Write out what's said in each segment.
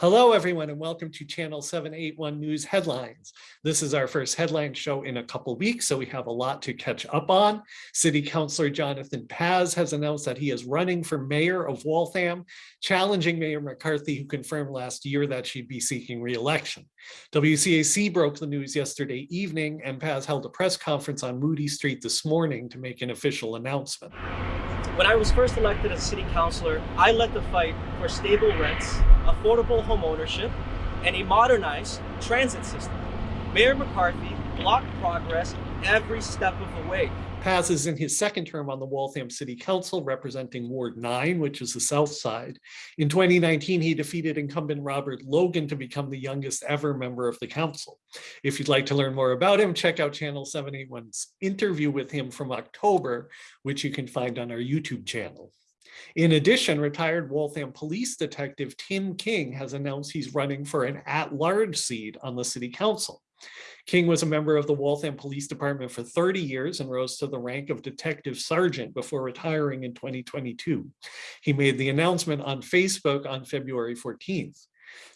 Hello, everyone, and welcome to Channel 781 News Headlines. This is our first headline show in a couple weeks, so we have a lot to catch up on. City Councilor Jonathan Paz has announced that he is running for mayor of Waltham, challenging Mayor McCarthy, who confirmed last year that she'd be seeking re-election. WCAC broke the news yesterday evening, and Paz held a press conference on Moody Street this morning to make an official announcement. When I was first elected as city councilor, I led the fight for stable rents, affordable home ownership, and a modernized transit system. Mayor McCarthy blocked progress every step of the way. Paz is in his second term on the Waltham City Council representing Ward 9, which is the south side. In 2019, he defeated incumbent Robert Logan to become the youngest ever member of the council. If you'd like to learn more about him, check out Channel 781's interview with him from October, which you can find on our YouTube channel. In addition, retired Waltham police detective Tim King has announced he's running for an at-large seat on the city council. King was a member of the Waltham Police Department for 30 years and rose to the rank of detective sergeant before retiring in 2022. He made the announcement on Facebook on February 14th.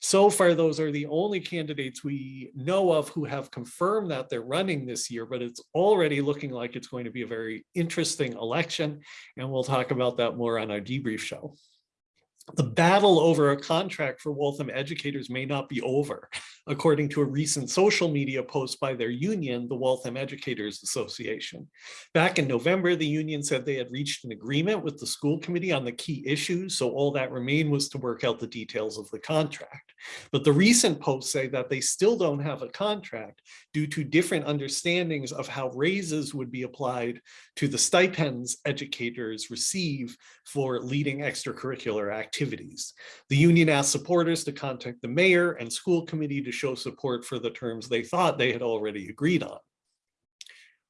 So far, those are the only candidates we know of who have confirmed that they're running this year, but it's already looking like it's going to be a very interesting election. And we'll talk about that more on our debrief show the battle over a contract for Waltham educators may not be over, according to a recent social media post by their union, the Waltham Educators Association. Back in November, the union said they had reached an agreement with the school committee on the key issues, so all that remained was to work out the details of the contract. But the recent posts say that they still don't have a contract due to different understandings of how raises would be applied to the stipends educators receive for leading extracurricular activities. The union asked supporters to contact the mayor and school committee to show support for the terms they thought they had already agreed on.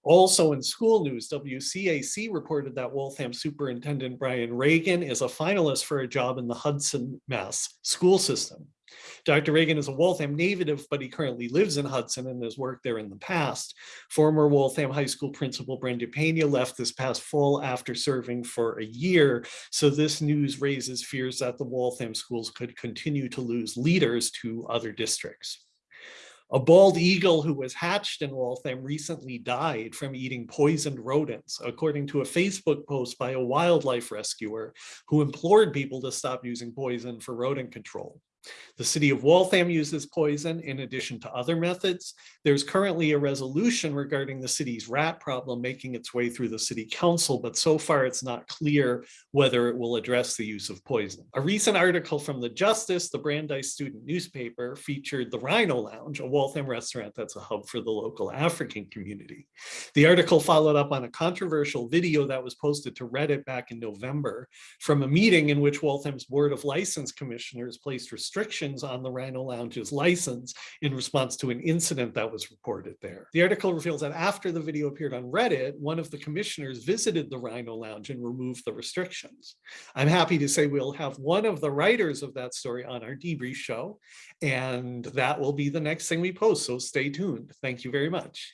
Also in school news, WCAC reported that Waltham Superintendent Brian Reagan is a finalist for a job in the Hudson, Mass school system. Dr. Reagan is a Waltham native, but he currently lives in Hudson and has worked there in the past. Former Waltham High School principal Brenda Pena left this past fall after serving for a year. So this news raises fears that the Waltham schools could continue to lose leaders to other districts. A bald eagle who was hatched in Waltham recently died from eating poisoned rodents, according to a Facebook post by a wildlife rescuer who implored people to stop using poison for rodent control. The city of Waltham uses poison in addition to other methods. There's currently a resolution regarding the city's rat problem making its way through the city council, but so far it's not clear whether it will address the use of poison. A recent article from the Justice, the Brandeis student newspaper, featured the Rhino Lounge, a Waltham restaurant that's a hub for the local African community. The article followed up on a controversial video that was posted to Reddit back in November from a meeting in which Waltham's Board of License Commissioners placed restrictions restrictions on the Rhino Lounge's license in response to an incident that was reported there. The article reveals that after the video appeared on Reddit, one of the commissioners visited the Rhino Lounge and removed the restrictions. I'm happy to say we'll have one of the writers of that story on our debrief show, and that will be the next thing we post, so stay tuned. Thank you very much.